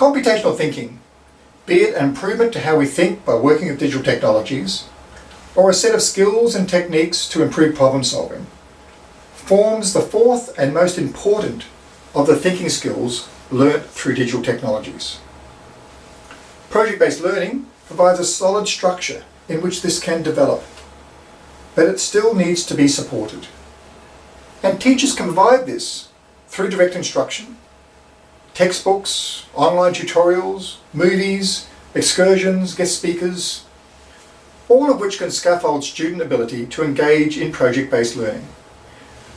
Computational thinking, be it an improvement to how we think by working with digital technologies, or a set of skills and techniques to improve problem solving, forms the fourth and most important of the thinking skills learnt through digital technologies. Project-based learning provides a solid structure in which this can develop, but it still needs to be supported. And teachers can provide this through direct instruction, textbooks, online tutorials, movies, excursions, guest speakers, all of which can scaffold student ability to engage in project-based learning,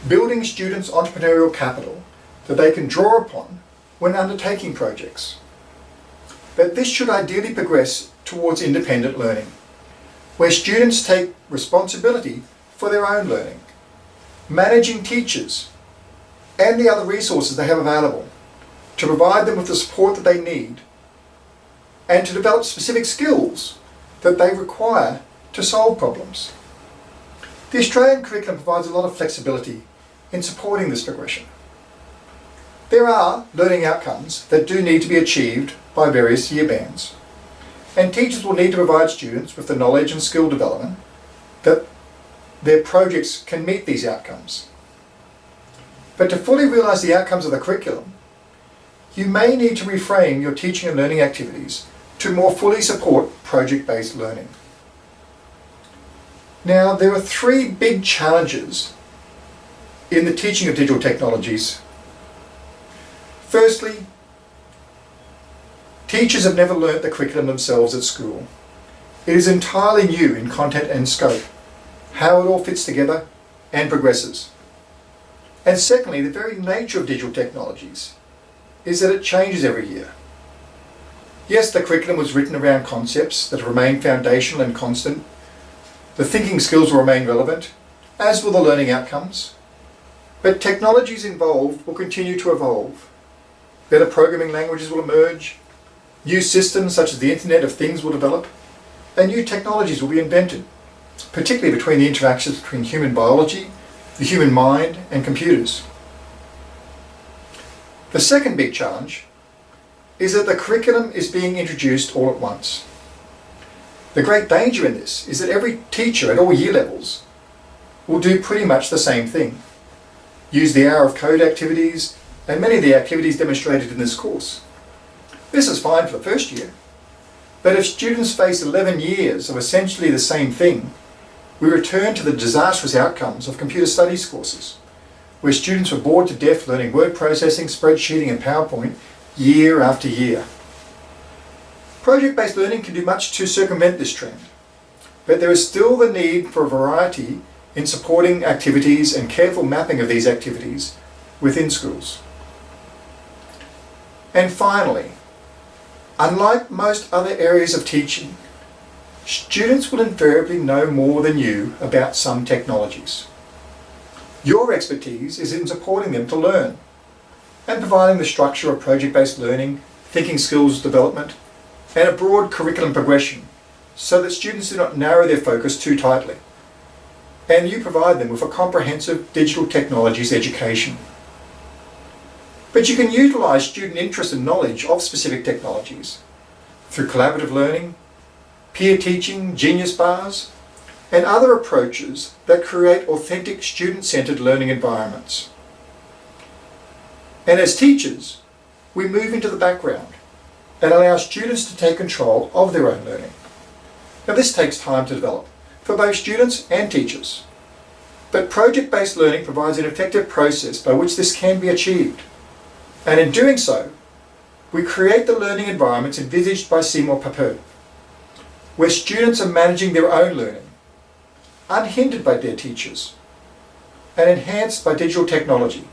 building students' entrepreneurial capital that they can draw upon when undertaking projects. But this should ideally progress towards independent learning, where students take responsibility for their own learning, managing teachers and the other resources they have available to provide them with the support that they need and to develop specific skills that they require to solve problems. The Australian curriculum provides a lot of flexibility in supporting this progression. There are learning outcomes that do need to be achieved by various year bands and teachers will need to provide students with the knowledge and skill development that their projects can meet these outcomes. But to fully realise the outcomes of the curriculum, you may need to reframe your teaching and learning activities to more fully support project-based learning. Now, there are three big challenges in the teaching of digital technologies. Firstly, teachers have never learnt the curriculum themselves at school. It is entirely new in content and scope, how it all fits together and progresses. And secondly, the very nature of digital technologies is that it changes every year. Yes, the curriculum was written around concepts that remain foundational and constant. The thinking skills will remain relevant, as will the learning outcomes. But technologies involved will continue to evolve. Better programming languages will emerge, new systems such as the Internet of Things will develop, and new technologies will be invented, particularly between the interactions between human biology, the human mind, and computers. The second big challenge is that the curriculum is being introduced all at once. The great danger in this is that every teacher at all year levels will do pretty much the same thing. Use the hour of code activities and many of the activities demonstrated in this course. This is fine for the first year, but if students face 11 years of essentially the same thing, we return to the disastrous outcomes of computer studies courses where students were bored to death learning word processing, spreadsheeting and PowerPoint year after year. Project-based learning can do much to circumvent this trend, but there is still the need for a variety in supporting activities and careful mapping of these activities within schools. And finally, unlike most other areas of teaching, students will invariably know more than you about some technologies. Your expertise is in supporting them to learn and providing the structure of project-based learning, thinking skills development, and a broad curriculum progression so that students do not narrow their focus too tightly. And you provide them with a comprehensive digital technologies education. But you can utilise student interest and knowledge of specific technologies through collaborative learning, peer teaching, genius bars, and other approaches that create authentic student-centered learning environments. And as teachers, we move into the background and allow students to take control of their own learning. Now this takes time to develop for both students and teachers. But project-based learning provides an effective process by which this can be achieved. And in doing so, we create the learning environments envisaged by Seymour Papert, where students are managing their own learning unhindered by their teachers and enhanced by digital technology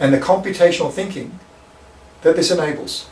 and the computational thinking that this enables.